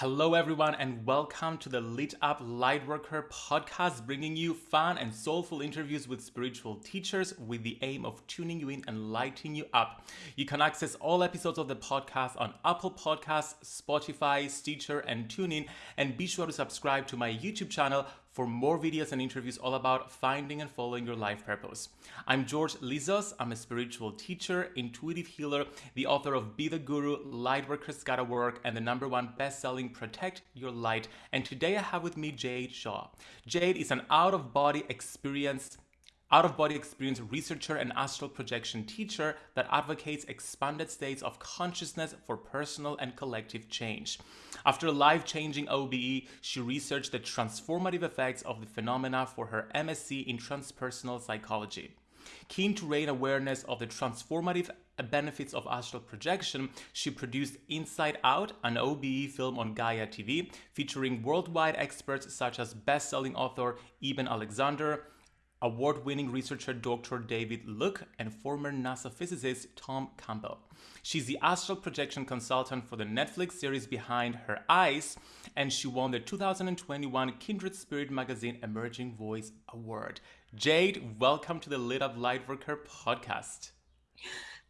Hello, everyone, and welcome to the Lit Up Lightworker podcast, bringing you fun and soulful interviews with spiritual teachers with the aim of tuning you in and lighting you up. You can access all episodes of the podcast on Apple Podcasts, Spotify, Stitcher, and TuneIn. And be sure to subscribe to my YouTube channel for more videos and interviews all about finding and following your life purpose. I'm George Lizos. I'm a spiritual teacher, intuitive healer, the author of Be the Guru, Lightworkers Gotta Work, and the number one best-selling Protect Your Light. And today I have with me Jade Shaw. Jade is an out-of-body experience out of body experience researcher and astral projection teacher that advocates expanded states of consciousness for personal and collective change. After a life changing OBE, she researched the transformative effects of the phenomena for her MSc in transpersonal psychology. Keen to raise awareness of the transformative benefits of astral projection, she produced Inside Out, an OBE film on Gaia TV, featuring worldwide experts such as best-selling author Eben Alexander, award-winning researcher Dr. David Luke and former NASA physicist Tom Campbell. She's the astral projection consultant for the Netflix series Behind Her Eyes, and she won the 2021 Kindred Spirit Magazine Emerging Voice Award. Jade, welcome to the Lit Up Lightworker podcast.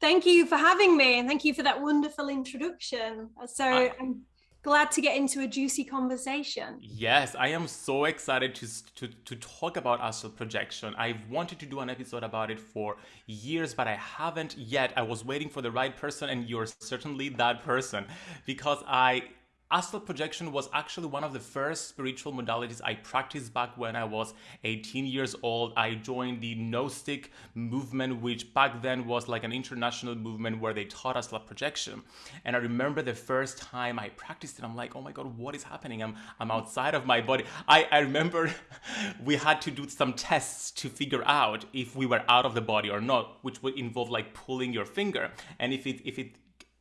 Thank you for having me, and thank you for that wonderful introduction. So I I'm glad to get into a juicy conversation. Yes, I am so excited to, to, to talk about astral projection. I've wanted to do an episode about it for years, but I haven't yet. I was waiting for the right person, and you're certainly that person because I Astral projection was actually one of the first spiritual modalities I practiced back when I was 18 years old. I joined the Gnostic movement, which back then was like an international movement where they taught astral projection. And I remember the first time I practiced it, I'm like, oh my God, what is happening? I'm, I'm outside of my body. I, I remember we had to do some tests to figure out if we were out of the body or not, which would involve like pulling your finger. And if it, if it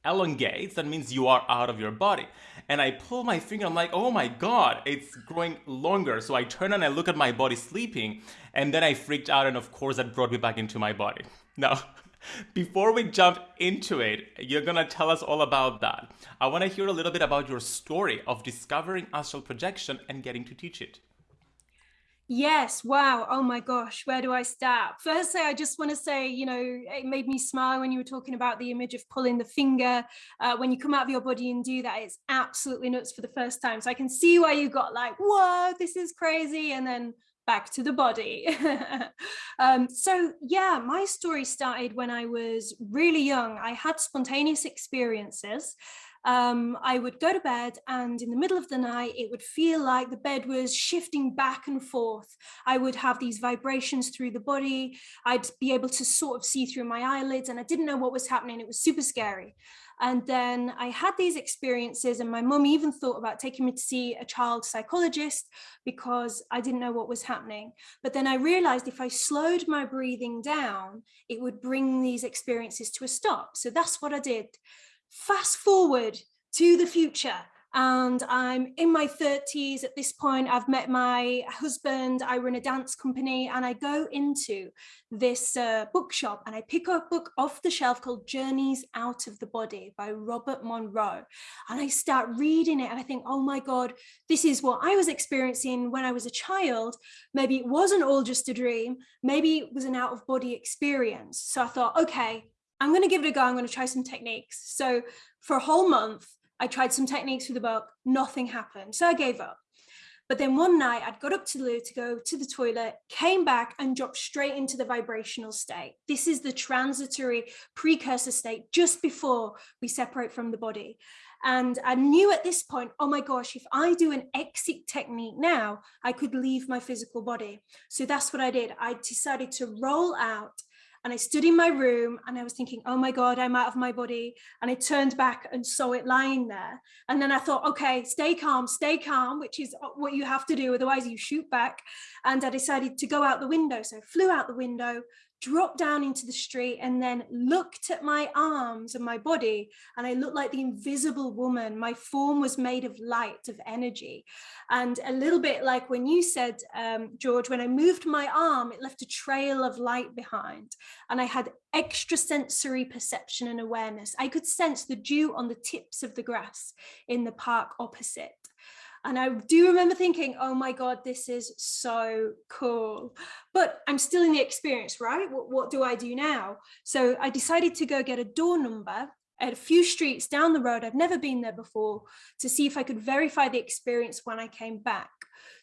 elongates, that means you are out of your body. And I pull my finger, I'm like, oh my God, it's growing longer. So I turn and I look at my body sleeping, and then I freaked out, and of course, that brought me back into my body. Now, before we jump into it, you're gonna tell us all about that. I wanna hear a little bit about your story of discovering astral projection and getting to teach it. Yes, wow. Oh my gosh, where do I start? Firstly, I just want to say, you know, it made me smile when you were talking about the image of pulling the finger. Uh, when you come out of your body and do that, it's absolutely nuts for the first time. So I can see why you got like, whoa, this is crazy. And then back to the body. um, so yeah, my story started when I was really young. I had spontaneous experiences um, I would go to bed and in the middle of the night, it would feel like the bed was shifting back and forth. I would have these vibrations through the body. I'd be able to sort of see through my eyelids and I didn't know what was happening. It was super scary. And then I had these experiences and my mum even thought about taking me to see a child psychologist because I didn't know what was happening. But then I realized if I slowed my breathing down, it would bring these experiences to a stop. So that's what I did fast forward to the future and I'm in my 30s at this point. I've met my husband, I run a dance company and I go into this uh, bookshop and I pick up a book off the shelf called Journeys Out of the Body by Robert Monroe. And I start reading it and I think, oh my God, this is what I was experiencing when I was a child. Maybe it wasn't all just a dream. Maybe it was an out of body experience. So I thought, okay, I'm going to give it a go. I'm going to try some techniques. So for a whole month, I tried some techniques with the book. Nothing happened. So I gave up. But then one night I'd got up to the loo to go to the toilet, came back and dropped straight into the vibrational state. This is the transitory precursor state just before we separate from the body. And I knew at this point, oh my gosh, if I do an exit technique now, I could leave my physical body. So that's what I did. I decided to roll out and I stood in my room and I was thinking, oh my God, I'm out of my body. And I turned back and saw it lying there. And then I thought, okay, stay calm, stay calm, which is what you have to do. Otherwise you shoot back. And I decided to go out the window. So I flew out the window, dropped down into the street and then looked at my arms and my body and I looked like the invisible woman. My form was made of light, of energy. And a little bit like when you said, um, George, when I moved my arm, it left a trail of light behind and I had extrasensory perception and awareness. I could sense the dew on the tips of the grass in the park opposite. And I do remember thinking, oh my God, this is so cool. But I'm still in the experience, right? What, what do I do now? So I decided to go get a door number at a few streets down the road. I've never been there before to see if I could verify the experience when I came back.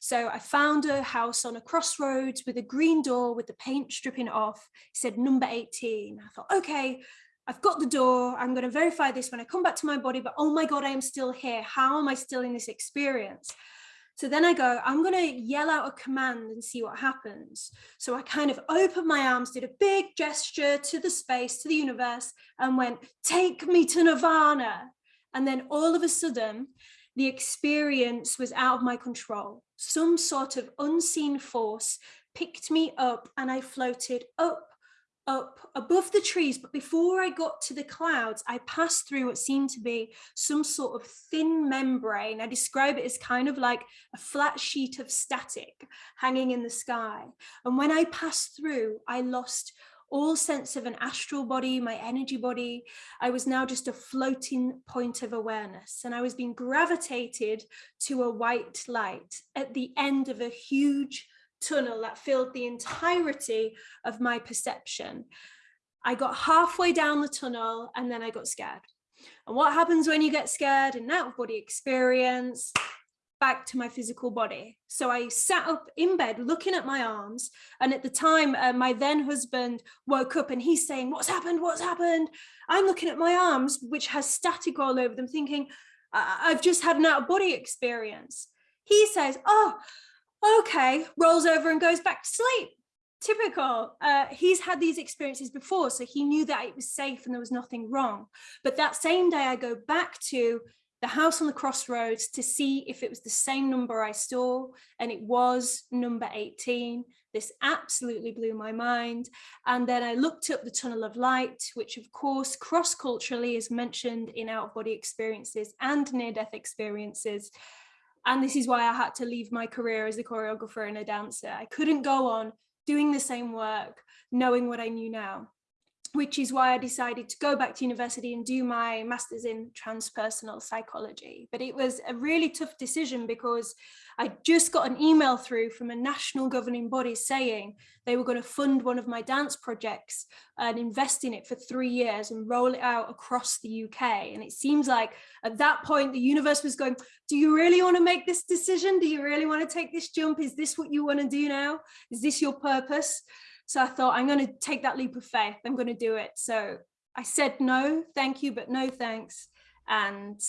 So I found a house on a crossroads with a green door with the paint stripping off. It said number 18. I thought, okay, I've got the door, I'm going to verify this when I come back to my body, but oh my God, I am still here. How am I still in this experience? So then I go, I'm going to yell out a command and see what happens. So I kind of opened my arms, did a big gesture to the space, to the universe, and went, take me to Nirvana. And then all of a sudden, the experience was out of my control. Some sort of unseen force picked me up and I floated up up above the trees, but before I got to the clouds, I passed through what seemed to be some sort of thin membrane. I describe it as kind of like a flat sheet of static hanging in the sky. And when I passed through, I lost all sense of an astral body, my energy body. I was now just a floating point of awareness and I was being gravitated to a white light at the end of a huge tunnel that filled the entirety of my perception. I got halfway down the tunnel and then I got scared. And what happens when you get scared and out of body experience? Back to my physical body. So I sat up in bed looking at my arms. And at the time, uh, my then husband woke up and he's saying, What's happened? What's happened? I'm looking at my arms, which has static all over them, thinking, I've just had an out of body experience. He says, Oh, okay, rolls over and goes back to sleep. Typical. Uh, he's had these experiences before, so he knew that it was safe and there was nothing wrong. But that same day, I go back to the house on the crossroads to see if it was the same number I saw, and it was number 18. This absolutely blew my mind. And then I looked up the tunnel of light, which of course cross-culturally is mentioned in out-of-body experiences and near-death experiences. And this is why I had to leave my career as a choreographer and a dancer. I couldn't go on doing the same work, knowing what I knew now, which is why I decided to go back to university and do my master's in transpersonal psychology. But it was a really tough decision because I just got an email through from a national governing body saying they were going to fund one of my dance projects and invest in it for three years and roll it out across the UK. And it seems like at that point, the universe was going, do you really want to make this decision? Do you really want to take this jump? Is this what you want to do now? Is this your purpose? So I thought, I'm going to take that leap of faith. I'm going to do it. So I said no, thank you, but no thanks and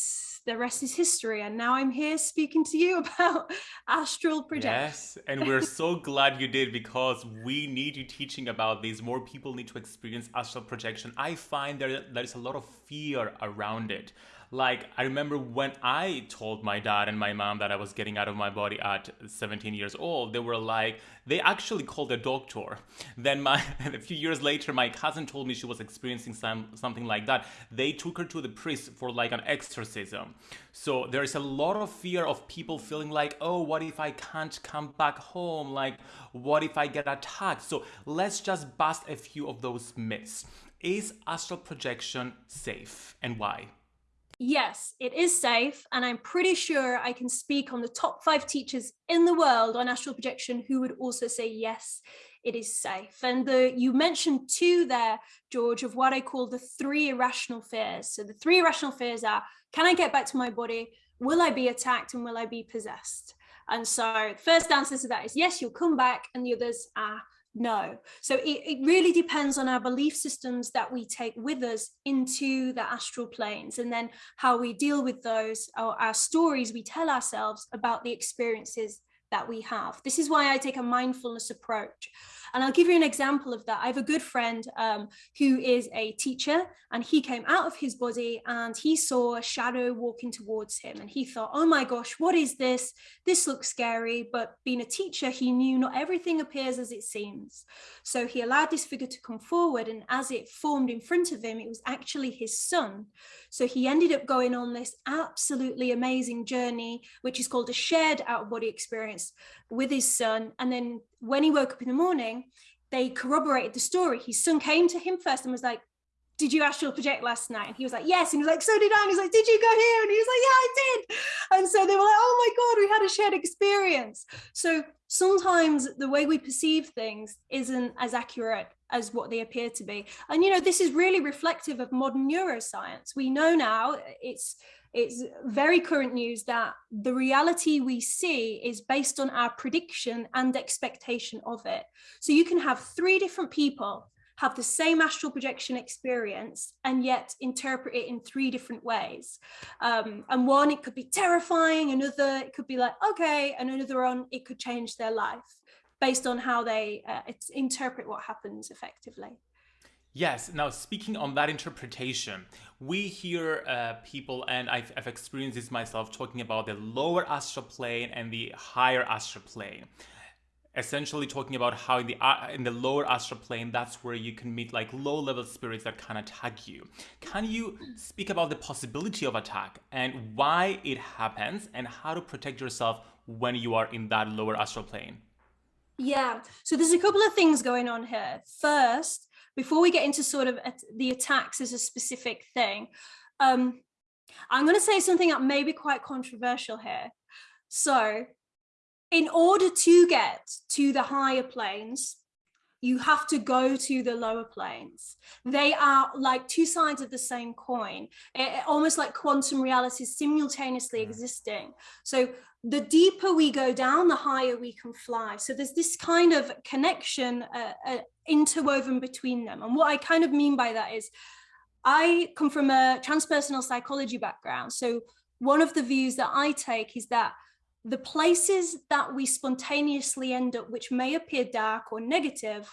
the rest is history and now i'm here speaking to you about astral projection yes and we're so glad you did because we need you teaching about this. more people need to experience astral projection i find there there's a lot of fear around it like, I remember when I told my dad and my mom that I was getting out of my body at 17 years old, they were like, they actually called a doctor. Then my, a few years later, my cousin told me she was experiencing some, something like that. They took her to the priest for like an exorcism. So there is a lot of fear of people feeling like, oh, what if I can't come back home? Like, what if I get attacked? So let's just bust a few of those myths. Is astral projection safe and why? Yes, it is safe. And I'm pretty sure I can speak on the top five teachers in the world on astral projection who would also say, yes, it is safe. And the you mentioned two there, George, of what I call the three irrational fears. So the three irrational fears are, can I get back to my body? Will I be attacked and will I be possessed? And so first answer to that is yes, you'll come back. And the others are, no. So it, it really depends on our belief systems that we take with us into the astral planes and then how we deal with those, our, our stories we tell ourselves about the experiences that we have. This is why I take a mindfulness approach. And I'll give you an example of that. I have a good friend um, who is a teacher and he came out of his body and he saw a shadow walking towards him and he thought, oh my gosh, what is this? This looks scary. But being a teacher, he knew not everything appears as it seems. So he allowed this figure to come forward and as it formed in front of him, it was actually his son. So he ended up going on this absolutely amazing journey, which is called a shared out of body experience with his son. And then when he woke up in the morning, they corroborated the story. His son came to him first and was like, did you astral project last night? And he was like, yes. And he was like, so did I. And he's like, did you go here? And he was like, yeah, I did. And so they were like, oh my God, we had a shared experience. So sometimes the way we perceive things isn't as accurate as what they appear to be. And, you know, this is really reflective of modern neuroscience. We know now it's it's very current news that the reality we see is based on our prediction and expectation of it. So you can have three different people have the same astral projection experience and yet interpret it in three different ways. Um, and one, it could be terrifying, another, it could be like, okay, and another one, it could change their life based on how they uh, interpret what happens effectively. Yes. Now, speaking on that interpretation, we hear uh, people, and I've, I've, experienced this myself, talking about the lower astral plane and the higher astral plane. Essentially talking about how in the uh, in the lower astral plane that's where you can meet like low level spirits that can attack you. Can you speak about the possibility of attack and why it happens and how to protect yourself when you are in that lower astral plane? Yeah. So there's a couple of things going on here. First before we get into sort of the attacks as a specific thing um i'm going to say something that may be quite controversial here. So in order to get to the higher planes, you have to go to the lower planes. They are like two sides of the same coin, it, almost like quantum reality simultaneously existing. So the deeper we go down, the higher we can fly. So there's this kind of connection uh, uh, interwoven between them. And what I kind of mean by that is I come from a transpersonal psychology background. So one of the views that I take is that the places that we spontaneously end up, which may appear dark or negative,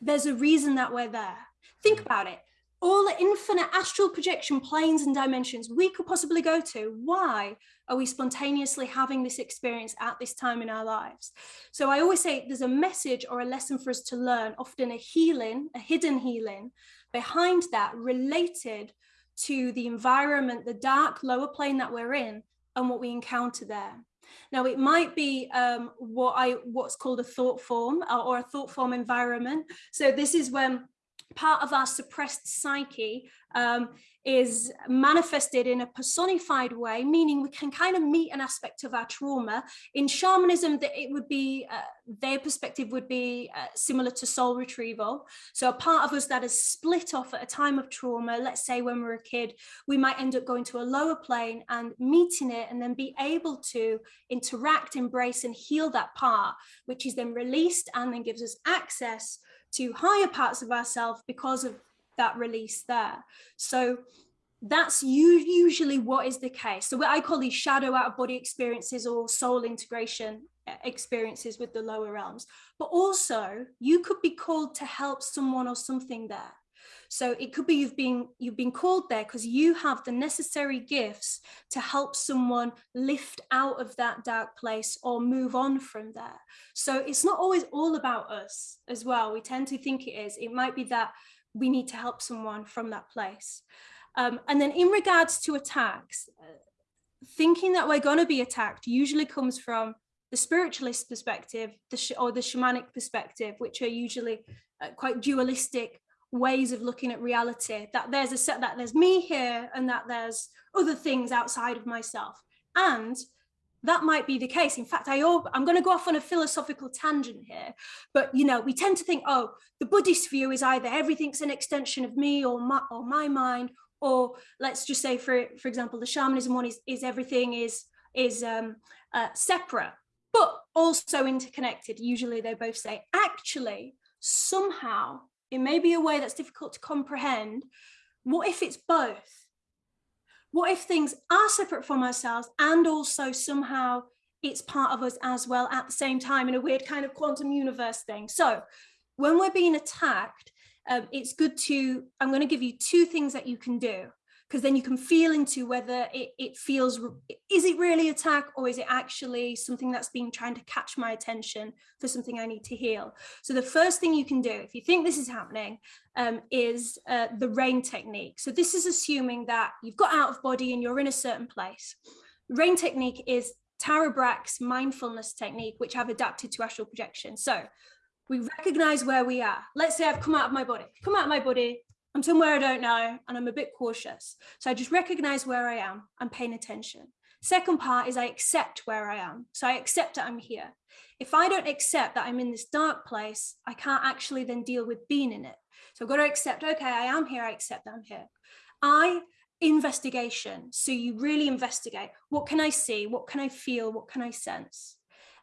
there's a reason that we're there. Think mm. about it. All the infinite astral projection planes and dimensions we could possibly go to. Why are we spontaneously having this experience at this time in our lives? So I always say there's a message or a lesson for us to learn, often a healing, a hidden healing behind that related to the environment, the dark lower plane that we're in and what we encounter there. Now, it might be um, what I what's called a thought form or, uh, or a thought form environment. So this is when part of our suppressed psyche um, is manifested in a personified way, meaning we can kind of meet an aspect of our trauma. In shamanism, that it would be, uh, their perspective would be uh, similar to soul retrieval. So a part of us that is split off at a time of trauma, let's say when we're a kid, we might end up going to a lower plane and meeting it and then be able to interact, embrace and heal that part, which is then released and then gives us access to higher parts of ourselves because of that release there. So that's usually what is the case. So what I call these shadow out of body experiences or soul integration experiences with the lower realms. But also you could be called to help someone or something there. So it could be you've been you've been called there because you have the necessary gifts to help someone lift out of that dark place or move on from there. So it's not always all about us as well. We tend to think it is. It might be that we need to help someone from that place. Um, and then in regards to attacks, uh, thinking that we're going to be attacked usually comes from the spiritualist perspective the or the shamanic perspective, which are usually uh, quite dualistic ways of looking at reality that there's a set that there's me here and that there's other things outside of myself. And that might be the case. In fact i i'm going to go off on a philosophical tangent here but you know we tend to think oh the buddhist view is either everything's an extension of me or my or my mind or let's just say for for example the shamanism one is is everything is is um uh, separate but also interconnected. Usually they both say actually somehow it may be a way that's difficult to comprehend. What if it's both? What if things are separate from ourselves and also somehow it's part of us as well at the same time in a weird kind of quantum universe thing. So when we're being attacked, um, it's good to, I'm going to give you two things that you can do because then you can feel into whether it, it feels, is it really attack or is it actually something that's been trying to catch my attention for something I need to heal? So the first thing you can do, if you think this is happening, um, is uh, the rain technique. So this is assuming that you've got out of body and you're in a certain place. Rain technique is Tara Brach's mindfulness technique, which I've adapted to astral projection. So we recognize where we are. Let's say I've come out of my body, come out of my body, I'm somewhere I don't know, and I'm a bit cautious. So I just recognize where I am, I'm paying attention. Second part is I accept where I am. So I accept that I'm here. If I don't accept that I'm in this dark place, I can't actually then deal with being in it. So I've got to accept, okay, I am here, I accept that I'm here. I investigation. So you really investigate, what can I see? What can I feel? What can I sense?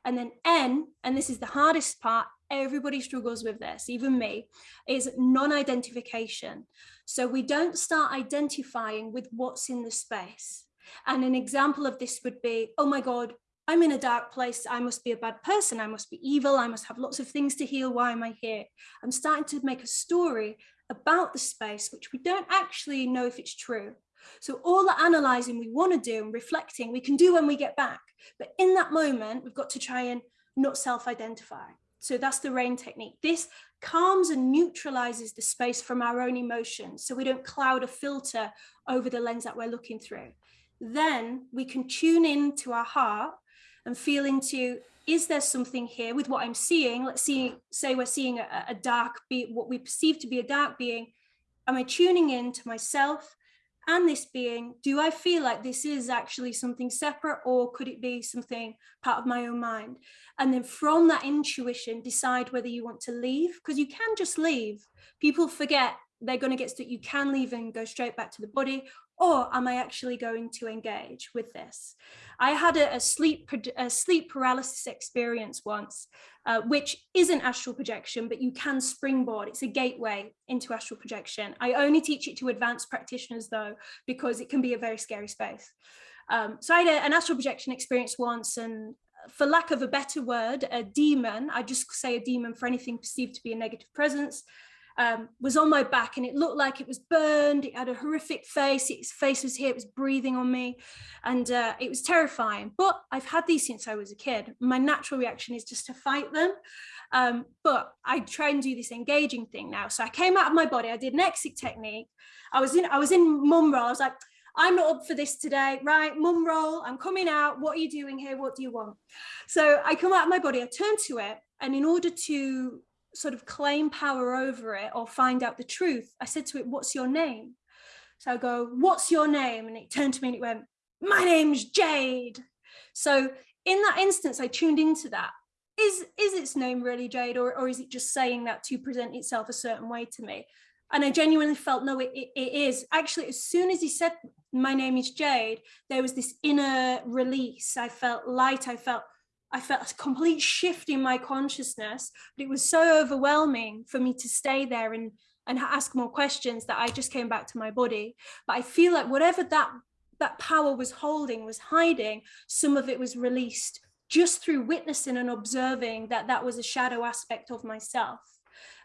And then N, and this is the hardest part, everybody struggles with this, even me, is non-identification. So we don't start identifying with what's in the space. And an example of this would be, oh my God, I'm in a dark place. I must be a bad person. I must be evil. I must have lots of things to heal. Why am I here? I'm starting to make a story about the space, which we don't actually know if it's true. So all the analyzing we want to do and reflecting, we can do when we get back. But in that moment, we've got to try and not self-identify. So that's the rain technique. This calms and neutralizes the space from our own emotions. So we don't cloud a filter over the lens that we're looking through. Then we can tune in to our heart and feel into, is there something here with what I'm seeing? Let's see, say we're seeing a, a dark be what we perceive to be a dark being. Am I tuning in to myself? And this being, do I feel like this is actually something separate or could it be something part of my own mind? And then from that intuition, decide whether you want to leave because you can just leave. People forget they're going to get that you can leave and go straight back to the body or am I actually going to engage with this? I had a, a sleep a sleep paralysis experience once, uh, which isn't astral projection, but you can springboard. It's a gateway into astral projection. I only teach it to advanced practitioners though, because it can be a very scary space. Um, so I had a, an astral projection experience once and for lack of a better word, a demon, I just say a demon for anything perceived to be a negative presence, um, was on my back and it looked like it was burned. It had a horrific face. Its face was here. It was breathing on me and uh, it was terrifying. But I've had these since I was a kid. My natural reaction is just to fight them. Um, but I try and do this engaging thing now. So I came out of my body. I did an exit technique. I was in, I was in mum roll. I was like, I'm not up for this today, right? Mum roll, I'm coming out. What are you doing here? What do you want? So I come out of my body, I turn to it. And in order to sort of claim power over it or find out the truth, I said to it, what's your name? So I go, what's your name? And it turned to me and it went, my name's Jade. So in that instance, I tuned into that. Is, is its name really Jade or, or is it just saying that to present itself a certain way to me? And I genuinely felt, no, it, it, it is. Actually, as soon as he said, my name is Jade, there was this inner release. I felt light. I felt I felt a complete shift in my consciousness, but it was so overwhelming for me to stay there and, and ask more questions that I just came back to my body. But I feel like whatever that, that power was holding, was hiding, some of it was released just through witnessing and observing that that was a shadow aspect of myself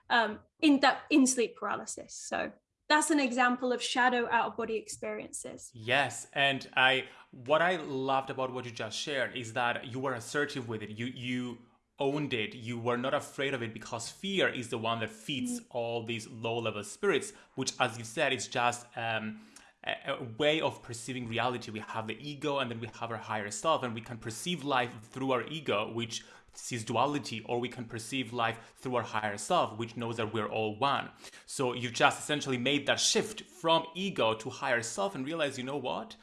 um, in that in sleep paralysis. So that's an example of shadow out of body experiences. Yes, and I what I loved about what you just shared is that you were assertive with it. You you owned it. You were not afraid of it because fear is the one that feeds mm. all these low level spirits, which, as you said, is just um, a, a way of perceiving reality. We have the ego and then we have our higher self, and we can perceive life through our ego, which sees duality, or we can perceive life through our higher self, which knows that we're all one. So you've just essentially made that shift from ego to higher self and realize, you know what?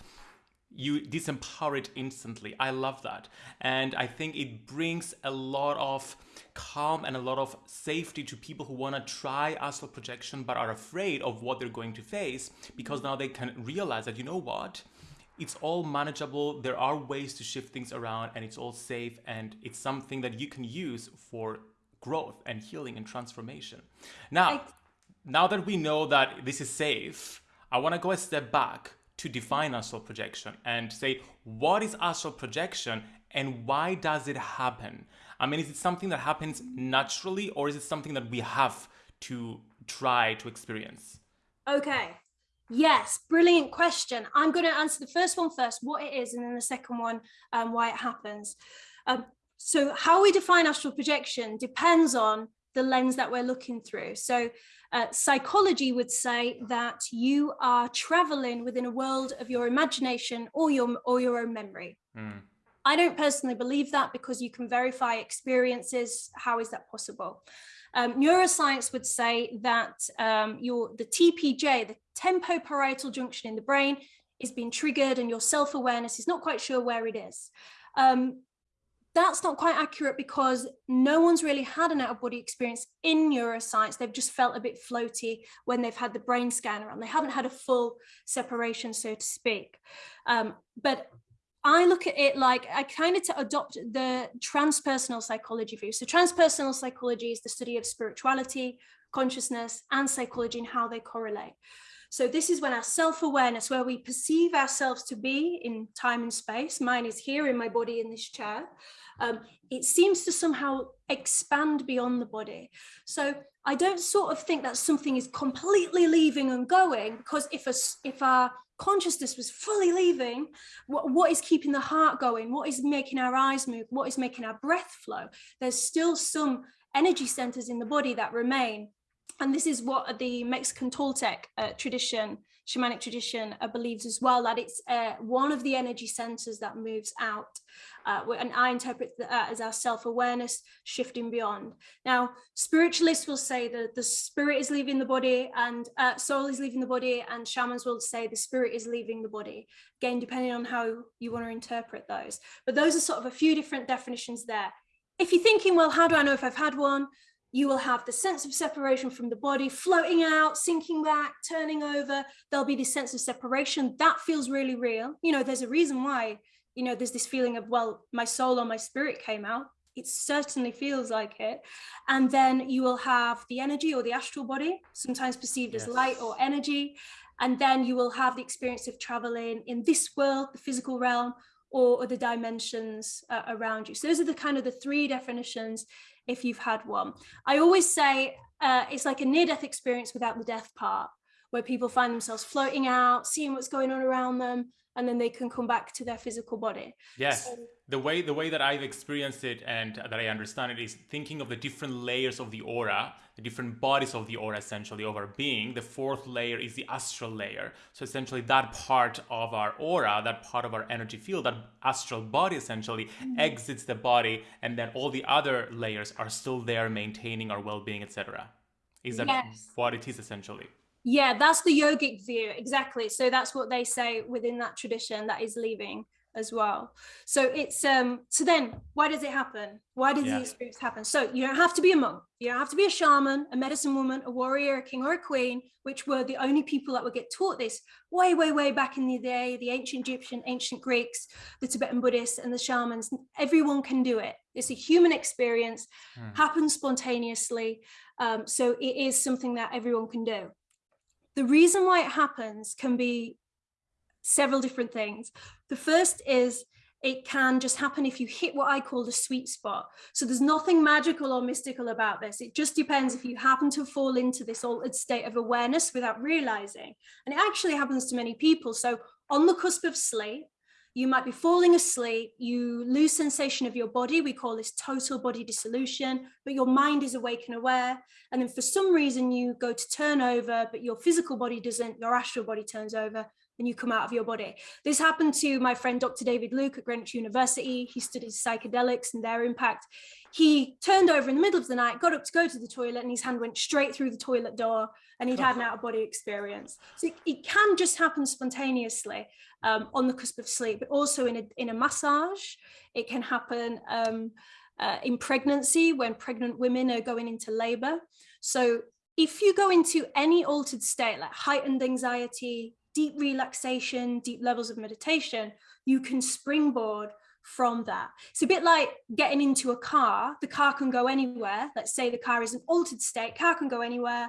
you disempower it instantly. I love that. And I think it brings a lot of calm and a lot of safety to people who want to try astral projection but are afraid of what they're going to face because now they can realize that, you know what? It's all manageable. There are ways to shift things around and it's all safe and it's something that you can use for growth and healing and transformation. Now, I... now that we know that this is safe, I want to go a step back to define astral projection and say what is astral projection and why does it happen? I mean, is it something that happens naturally or is it something that we have to try to experience? Okay. Yes, brilliant question. I'm going to answer the first one first, what it is, and then the second one, um, why it happens. Um, so how we define astral projection depends on the lens that we're looking through. So uh, psychology would say that you are traveling within a world of your imagination or your or your own memory. Mm. I don't personally believe that because you can verify experiences. How is that possible? Um, neuroscience would say that um, your the TPJ, the temporoparietal junction in the brain, is being triggered and your self-awareness is not quite sure where it is. Um, that's not quite accurate because no one's really had an out-of-body experience in neuroscience. They've just felt a bit floaty when they've had the brain scan around. They haven't had a full separation, so to speak. Um, but I look at it like I kind of adopt the transpersonal psychology view. So transpersonal psychology is the study of spirituality, consciousness, and psychology and how they correlate. So this is when our self-awareness, where we perceive ourselves to be in time and space, mine is here in my body in this chair, um, it seems to somehow expand beyond the body. So I don't sort of think that something is completely leaving and going because if a, if our consciousness was fully leaving, what, what is keeping the heart going? What is making our eyes move? What is making our breath flow? There's still some energy centers in the body that remain. And this is what the Mexican Toltec uh, tradition shamanic tradition uh, believes as well that it's uh, one of the energy centers that moves out uh, and I interpret that as our self-awareness shifting beyond. Now, spiritualists will say that the spirit is leaving the body and uh, soul is leaving the body and shamans will say the spirit is leaving the body. Again, depending on how you want to interpret those. But those are sort of a few different definitions there. If you're thinking, well, how do I know if I've had one? You will have the sense of separation from the body floating out, sinking back, turning over. There'll be this sense of separation that feels really real. You know, there's a reason why, you know, there's this feeling of, well, my soul or my spirit came out. It certainly feels like it. And then you will have the energy or the astral body, sometimes perceived yes. as light or energy. And then you will have the experience of traveling in this world, the physical realm, or other dimensions uh, around you. So those are the kind of the three definitions if you've had one. I always say uh, it's like a near-death experience without the death part, where people find themselves floating out, seeing what's going on around them, and then they can come back to their physical body. Yes. So, the way the way that I've experienced it and that I understand it is thinking of the different layers of the aura, the different bodies of the aura essentially of our being. The fourth layer is the astral layer. So essentially that part of our aura, that part of our energy field, that astral body essentially mm-hmm. exits the body and then all the other layers are still there maintaining our well-being, etc. Is that yes. what it is essentially? Yeah, that's the yogic view. Exactly. So that's what they say within that tradition that is leaving as well. So it's um so then why does it happen? Why does yeah. these experience happen? So you don't have to be a monk, you don't have to be a shaman, a medicine woman, a warrior, a king or a queen, which were the only people that would get taught this way, way, way back in the day, the ancient Egyptian, ancient Greeks, the Tibetan Buddhists and the shamans, everyone can do it. It's a human experience, hmm. happens spontaneously. Um, so it is something that everyone can do. The reason why it happens can be several different things. The first is it can just happen if you hit what I call the sweet spot. So there's nothing magical or mystical about this. It just depends if you happen to fall into this altered state of awareness without realizing. And it actually happens to many people. So on the cusp of sleep, you might be falling asleep, you lose sensation of your body, we call this total body dissolution, but your mind is awake and aware. And then for some reason you go to turn over, but your physical body doesn't, your astral body turns over and you come out of your body. This happened to my friend, Dr. David Luke at Greenwich University. He studies psychedelics and their impact. He turned over in the middle of the night, got up to go to the toilet and his hand went straight through the toilet door and he'd had an out of body experience. So it, it can just happen spontaneously um, on the cusp of sleep, but also in a, in a massage. It can happen um, uh, in pregnancy when pregnant women are going into labor. So if you go into any altered state like heightened anxiety, deep relaxation, deep levels of meditation, you can springboard from that. It's a bit like getting into a car. The car can go anywhere. Let's say the car is an altered state, car can go anywhere.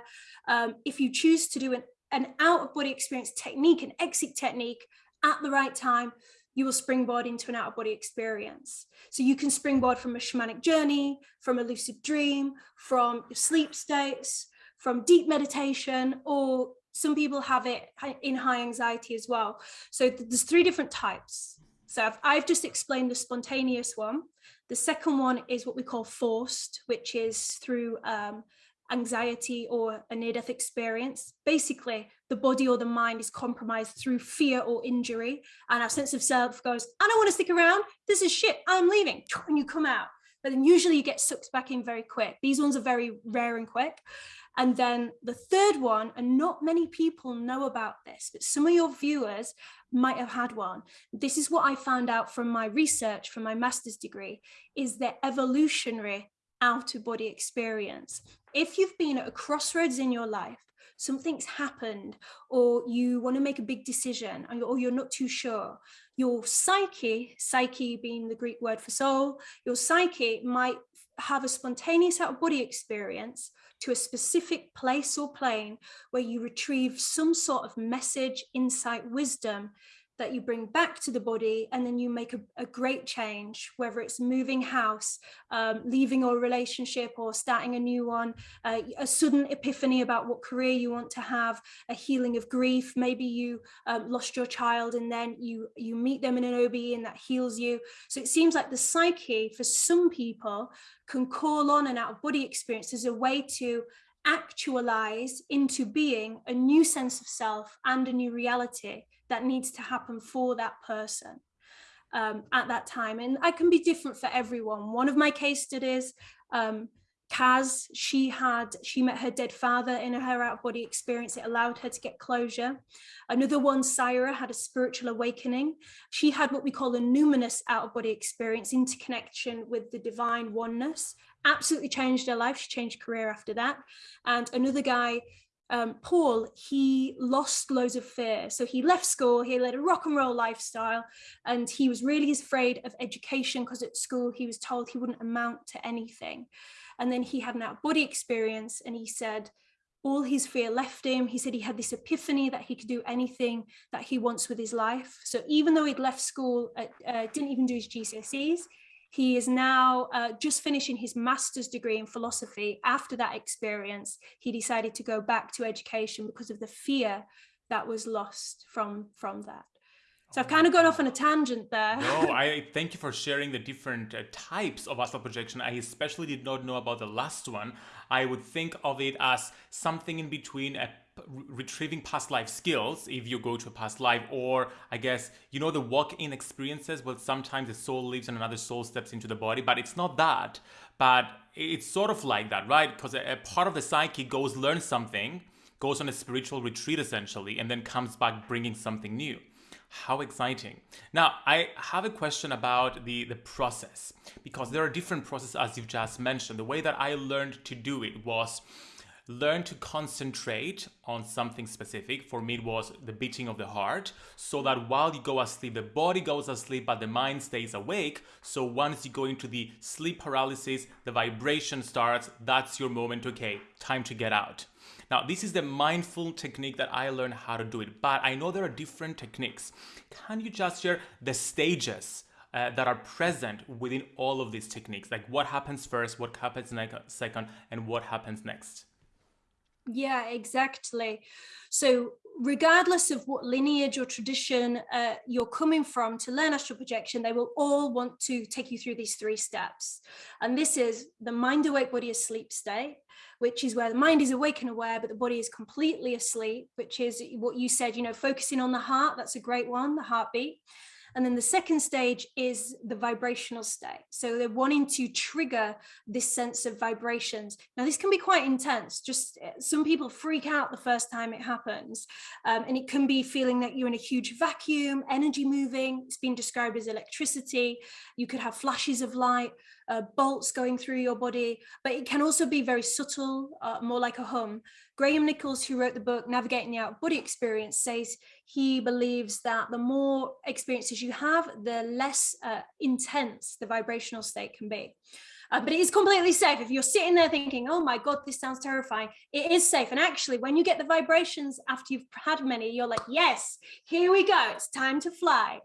Um, if you choose to do an, an out of body experience technique, an exit technique at the right time, you will springboard into an out of body experience. So you can springboard from a shamanic journey, from a lucid dream, from sleep states, from deep meditation, or some people have it in high anxiety as well. So there's three different types. So I've, I've just explained the spontaneous one. The second one is what we call forced, which is through um, anxiety or a near-death experience. Basically, the body or the mind is compromised through fear or injury, and our sense of self goes, I don't want to stick around. This is shit. I'm leaving. And you come out. But then usually you get sucked back in very quick. These ones are very rare and quick. And then the third one, and not many people know about this, but some of your viewers might have had one. This is what I found out from my research, from my master's degree, is the evolutionary out of body experience. If you've been at a crossroads in your life, something's happened, or you want to make a big decision, or you're not too sure, your psyche, psyche being the Greek word for soul, your psyche might have a spontaneous out of body experience to a specific place or plane where you retrieve some sort of message, insight, wisdom that you bring back to the body and then you make a, a great change whether it's moving house um, leaving a relationship or starting a new one uh, a sudden epiphany about what career you want to have a healing of grief. Maybe you um, lost your child and then you you meet them in an OB and that heals you. So it seems like the psyche for some people can call on an out of body experience as a way to actualize into being a new sense of self and a new reality that needs to happen for that person um, at that time. And I can be different for everyone. One of my case studies, um, Kaz, she had, she met her dead father in her out of body experience. It allowed her to get closure. Another one, Syra, had a spiritual awakening. She had what we call a numinous out of body experience, interconnection with the divine oneness. Absolutely changed her life. She changed career after that. And another guy, um, Paul, he lost loads of fear. So he left school, he led a rock and roll lifestyle, and he was really afraid of education because at school he was told he wouldn't amount to anything. And then he had an out body experience and he said, all his fear left him. He said he had this epiphany that he could do anything that he wants with his life. So even though he'd left school, uh, uh, didn't even do his GCSEs, he is now uh, just finishing his master's degree in philosophy. After that experience, he decided to go back to education because of the fear that was lost from, from that. So I've kind of gone off on a tangent there. no, I thank you for sharing the different uh, types of astral projection. I especially did not know about the last one. I would think of it as something in between a retrieving past life skills if you go to a past life or i guess you know the walk-in experiences well sometimes the soul lives and another soul steps into the body but it's not that but it's sort of like that right because a, a part of the psyche goes learn something goes on a spiritual retreat essentially and then comes back bringing something new how exciting. Now, I have a question about the, the process because there are different processes as you've just mentioned. The way that I learned to do it was learn to concentrate on something specific. For me, it was the beating of the heart, so that while you go asleep, the body goes asleep, but the mind stays awake. So once you go into the sleep paralysis, the vibration starts. That's your moment. Okay, time to get out. Now, this is the mindful technique that I learned how to do it, but I know there are different techniques. Can you just share the stages uh, that are present within all of these techniques? Like what happens first, what happens next, second, and what happens next? Yeah, exactly. So regardless of what lineage or tradition uh, you're coming from to learn astral projection, they will all want to take you through these three steps. And this is the mind awake body asleep state, which is where the mind is awake and aware, but the body is completely asleep, which is what you said, you know, focusing on the heart. That's a great one, the heartbeat. And then the second stage is the vibrational state. So they're wanting to trigger this sense of vibrations. Now, this can be quite intense. Just eh, some people freak out the first time it happens. Um, and it can be feeling that you're in a huge vacuum, energy moving. It's been described as electricity. You could have flashes of light, uh, bolts going through your body, but it can also be very subtle, uh, more like a hum. Graham Nicholls, who wrote the book Navigating the Out of Body Experience, says he believes that the more experiences you have, the less uh, intense the vibrational state can be. Uh, but it is completely safe. If you're sitting there thinking, oh my God, this sounds terrifying, it is safe. And actually, when you get the vibrations after you've had many, you're like, yes, here we go. It's time to fly.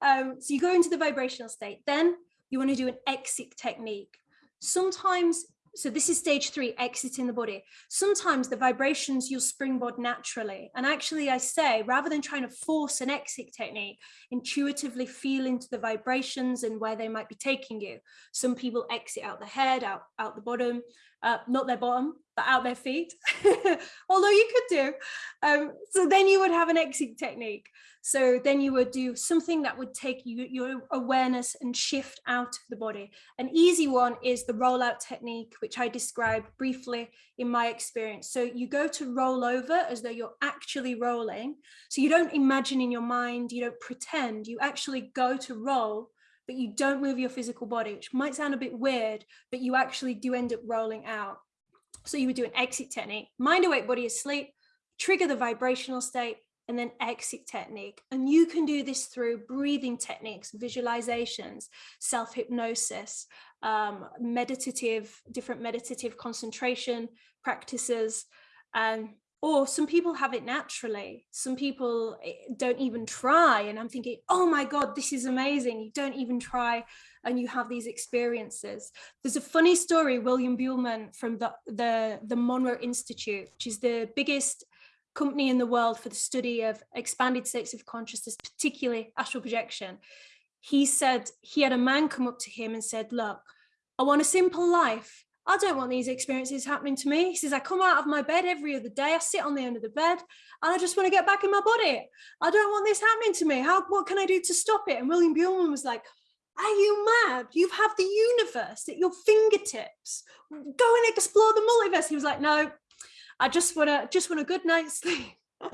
Um, so you go into the vibrational state. Then you want to do an exit technique. Sometimes so this is stage three, exiting the body. Sometimes the vibrations you'll springboard naturally. And actually I say, rather than trying to force an exit technique, intuitively feel into the vibrations and where they might be taking you. Some people exit out the head, out, out the bottom, uh, not their bottom, but out their feet, although you could do. Um, so then you would have an exit technique. So then you would do something that would take you, your awareness and shift out of the body. An easy one is the rollout technique, which I described briefly in my experience. So you go to roll over as though you're actually rolling. So you don't imagine in your mind, you don't pretend, you actually go to roll but you don't move your physical body, which might sound a bit weird, but you actually do end up rolling out. So you would do an exit technique, mind awake body asleep, trigger the vibrational state, and then exit technique. And you can do this through breathing techniques, visualizations, self-hypnosis, um, meditative, different meditative concentration practices. Um, or some people have it naturally. Some people eh, don't even try. And I'm thinking, oh my God, this is amazing. You don't even try and you have these experiences. There's a funny story, William Buhlman from the, the, the Monroe Institute, which is the biggest company in the world for the study of expanded states of consciousness, particularly astral projection. He said he had a man come up to him and said, look, I want a simple life. I don't want these experiences happening to me. He says, I come out of my bed every other day. I sit on the end of the bed and I just want to get back in my body. I don't want this happening to me. How, what can I do to stop it? And William Buhlman was like, are you mad? You have the universe at your fingertips. Go and explore the multiverse. He was like, no, I just want to just want a good night's sleep.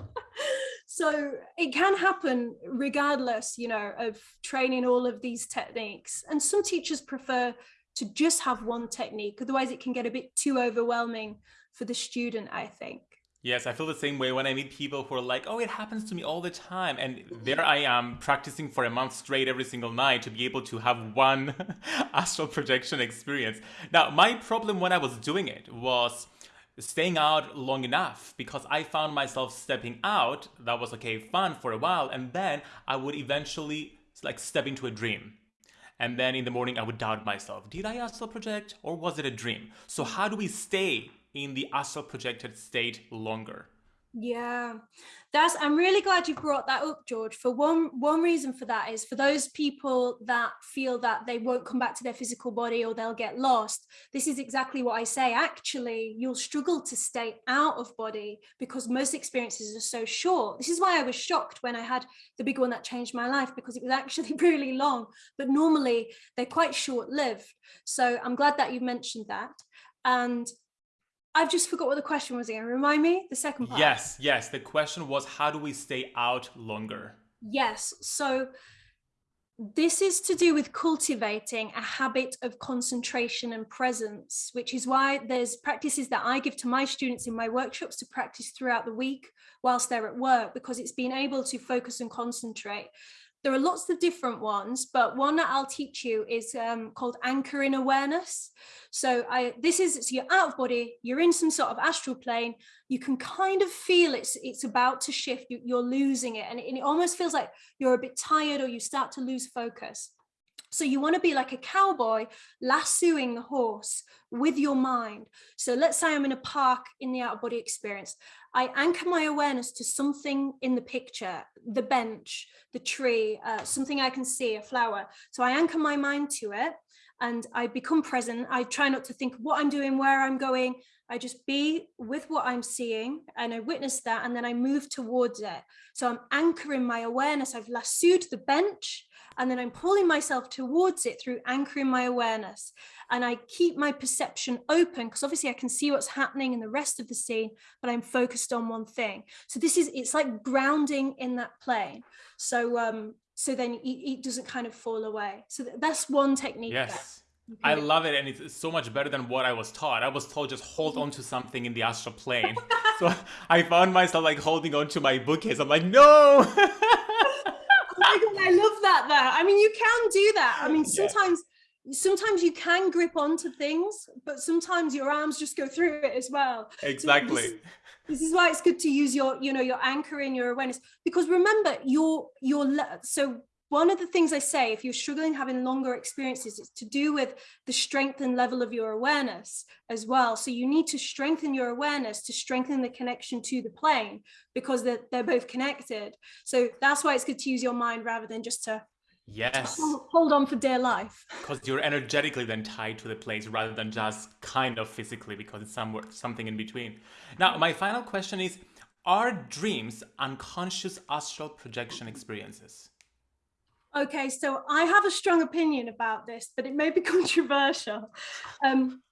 so it can happen regardless, you know, of training all of these techniques. And some teachers prefer to just have one technique. Otherwise it can get a bit too overwhelming for the student, I think. Yes, I feel the same way when I meet people who are like, oh, it happens to me all the time. And mm-hmm. there I am practicing for a month straight every single night to be able to have one astral projection experience. Now, my problem when I was doing it was staying out long enough because I found myself stepping out. That was okay, fun for a while. And then I would eventually like step into a dream. And then in the morning, I would doubt myself. Did I astral project or was it a dream? So how do we stay in the astral projected state longer? Yeah, that's I'm really glad you brought that up, George. For one one reason for that is for those people that feel that they won't come back to their physical body or they'll get lost. This is exactly what I say. Actually, you'll struggle to stay out of body because most experiences are so short. This is why I was shocked when I had the big one that changed my life because it was actually really long, but normally they're quite short-lived. So I'm glad that you mentioned that. And I've just forgot what the question was again. Remind me the second part. Yes, yes. The question was how do we stay out longer? Yes. So this is to do with cultivating a habit of concentration and presence, which is why there's practices that I give to my students in my workshops to practice throughout the week whilst they're at work, because it's being able to focus and concentrate there are lots of different ones, but one that I'll teach you is um, called anchoring awareness. So I, this is, so you're out of body, you're in some sort of astral plane, you can kind of feel it's, it's about to shift, you, are losing it. And it, and it almost feels like you're a bit tired or you start to lose focus. So you want to be like a cowboy lassoing the horse with your mind. So let's say I'm in a park in the out of body experience. I anchor my awareness to something in the picture, the bench, the tree, uh, something I can see, a flower. So I anchor my mind to it and I become present. I try not to think what I'm doing, where I'm going. I just be with what I'm seeing and I witness that and then I move towards it. So I'm anchoring my awareness. I've lassoed the bench and then I'm pulling myself towards it through anchoring my awareness. And I keep my perception open because obviously I can see what's happening in the rest of the scene, but I'm focused on one thing. So this is, it's like grounding in that plane. So, um, so then it, it doesn't kind of fall away. So that's one technique. Yes. I love it, and it's so much better than what I was taught. I was told just hold on to something in the astral plane. so I found myself like holding on to my bookcase. I'm like, no. I. Mean, you can do that. I mean, sometimes. Yeah sometimes you can grip onto things but sometimes your arms just go through it as well exactly so this, this, is why it's good to use your you know your anchor in your awareness because remember your your so one of the things I say, if you're struggling having longer experiences, it's to do with the strength and level of your awareness as well. So you need to strengthen your awareness to strengthen the connection to the plane because they're, they're both connected. So that's why it's good to use your mind rather than just to Yes. Hold on for dear life. Because you're energetically then tied to the place rather than just kind of physically because it's somewhere something in between. Now, my final question is are dreams unconscious astral projection experiences? Okay, so I have a strong opinion about this, but it may be controversial. Um,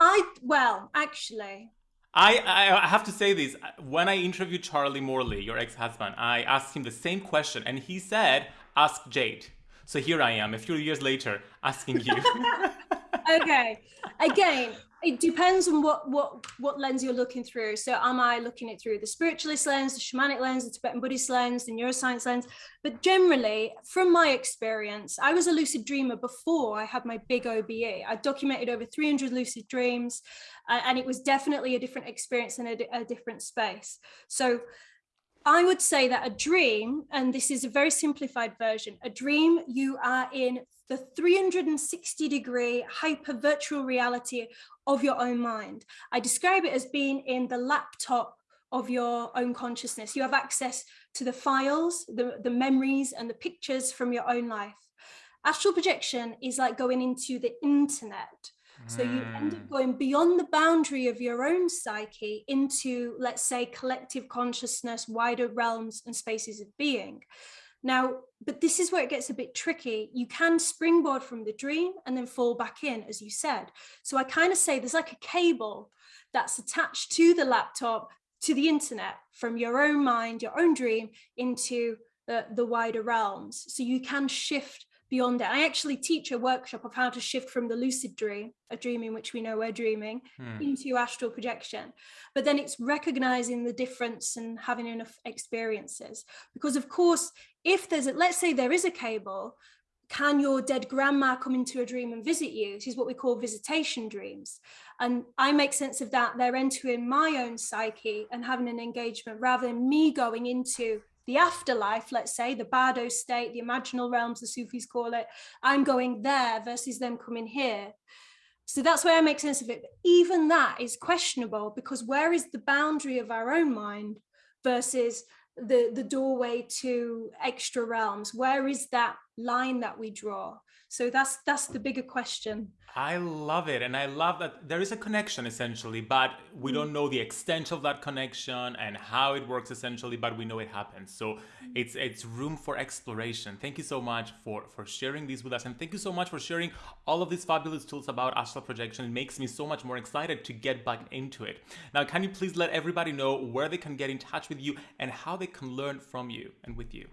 I, well, actually. I, I have to say this. When I interviewed Charlie Morley, your ex-husband, I asked him the same question and he said, ask Jade. So here I am, a few years later, asking you. okay. Again, it depends on what what what lens you're looking through so am i looking it through the spiritualist lens the shamanic lens the tibetan buddhist lens the neuroscience lens but generally from my experience i was a lucid dreamer before i had my big obe i documented over 300 lucid dreams uh, and it was definitely a different experience in a, a different space so I would say that a dream, and this is a very simplified version, a dream you are in the 360 degree hyper virtual reality of your own mind. I describe it as being in the laptop of your own consciousness. You have access to the files, the, the memories and the pictures from your own life. Astral projection is like going into the internet. So you end up hmm. going beyond the boundary of your own psyche into, let's say, collective consciousness, wider realms and spaces of being. Now, but this is where it gets a bit tricky. You can springboard from the dream and then fall back in, as you said. So I kind of say there's like a cable that's attached to the laptop, to the internet, from your own mind, your own dream into the, the wider realms. So you can shift beyond it. I actually teach a workshop of how to shift from the lucid dream, a dream in which we know we're dreaming, hmm. into astral projection. But then it's recognizing the difference and having enough experiences. Because of course, if there's a, let's say there is a cable, can your dead grandma come into a dream and visit you? This is what we call visitation dreams. And I make sense of that. They're entering my own psyche and having an engagement rather than me going into the afterlife, let's say, the bardo state, the imaginal realms, the Sufis call it, I'm going there versus them coming here. So that's where I make sense of it. But even that is questionable because where is the boundary of our own mind versus the, the doorway to extra realms? Where is that line that we draw? So that's that's the bigger question. I love it. And I love that there is a connection essentially, but we mm. don't know the extent of that connection and how it works essentially, but we know it happens. So mm. it's it's room for exploration. Thank you so much for, for sharing these with us. And thank you so much for sharing all of these fabulous tools about astral projection. It makes me so much more excited to get back into it. Now, can you please let everybody know where they can get in touch with you and how they can learn from you and with you?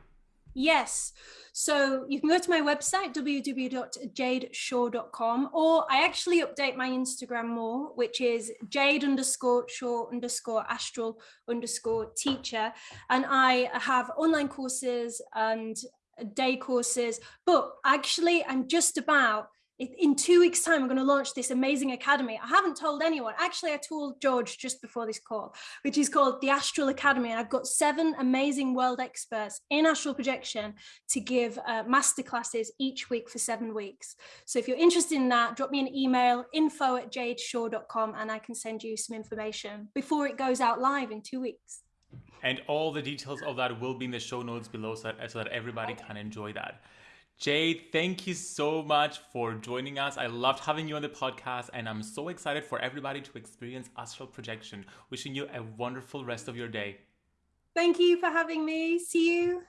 Yes. So you can go to my website, www.jadeshaw.com, or I actually update my Instagram more, which is jade underscore shaw underscore astral underscore teacher. And I have online courses and day courses, but actually I'm just about in two weeks time i'm going to launch this amazing academy. I haven't told anyone. Actually i told george just before this call which is called the astral academy and i've got seven amazing world experts in astral projection to give uh, master classes each week for seven weeks. So if you're interested in that drop me an email info at jadeshaw.com and i can send you some information before it goes out live in two weeks. And all the details of that will be in the show notes below so that, so that everybody can enjoy that Jade, thank you so much for joining us. I loved having you on the podcast, and I'm so excited for everybody to experience astral projection. Wishing you a wonderful rest of your day. Thank you for having me. See you.